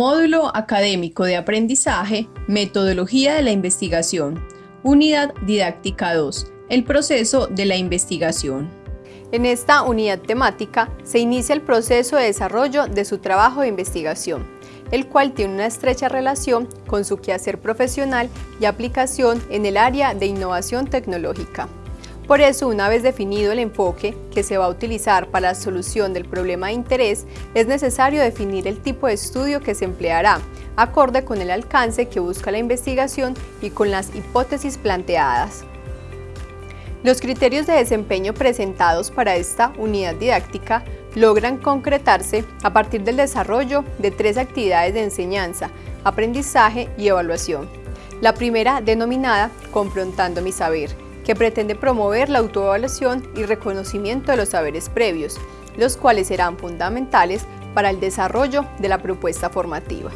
Módulo Académico de Aprendizaje, Metodología de la Investigación. Unidad Didáctica 2. El proceso de la investigación. En esta unidad temática se inicia el proceso de desarrollo de su trabajo de investigación, el cual tiene una estrecha relación con su quehacer profesional y aplicación en el área de innovación tecnológica. Por eso, una vez definido el enfoque que se va a utilizar para la solución del problema de interés, es necesario definir el tipo de estudio que se empleará, acorde con el alcance que busca la investigación y con las hipótesis planteadas. Los criterios de desempeño presentados para esta unidad didáctica logran concretarse a partir del desarrollo de tres actividades de enseñanza, aprendizaje y evaluación. La primera denominada Confrontando mi saber, que pretende promover la autoevaluación y reconocimiento de los saberes previos, los cuales serán fundamentales para el desarrollo de la propuesta formativa.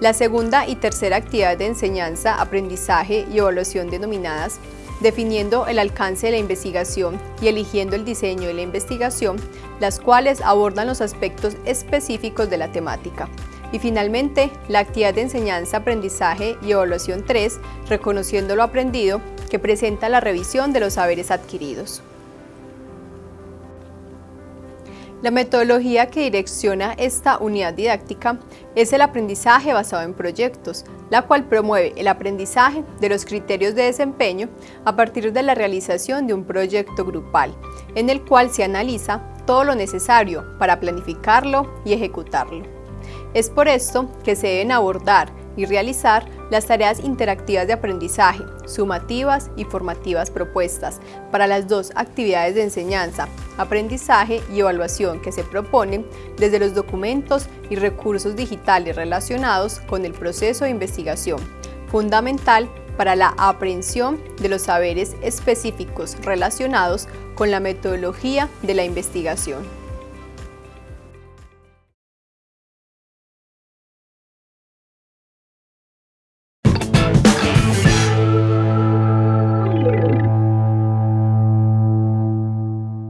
La segunda y tercera actividad de enseñanza, aprendizaje y evaluación denominadas definiendo el alcance de la investigación y eligiendo el diseño de la investigación, las cuales abordan los aspectos específicos de la temática. Y finalmente, la actividad de enseñanza, aprendizaje y evaluación 3, reconociendo lo aprendido, que presenta la revisión de los saberes adquiridos. La metodología que direcciona esta unidad didáctica es el aprendizaje basado en proyectos, la cual promueve el aprendizaje de los criterios de desempeño a partir de la realización de un proyecto grupal, en el cual se analiza todo lo necesario para planificarlo y ejecutarlo. Es por esto que se deben abordar y realizar las tareas interactivas de aprendizaje, sumativas y formativas propuestas para las dos actividades de enseñanza, aprendizaje y evaluación que se proponen desde los documentos y recursos digitales relacionados con el proceso de investigación, fundamental para la aprehensión de los saberes específicos relacionados con la metodología de la investigación.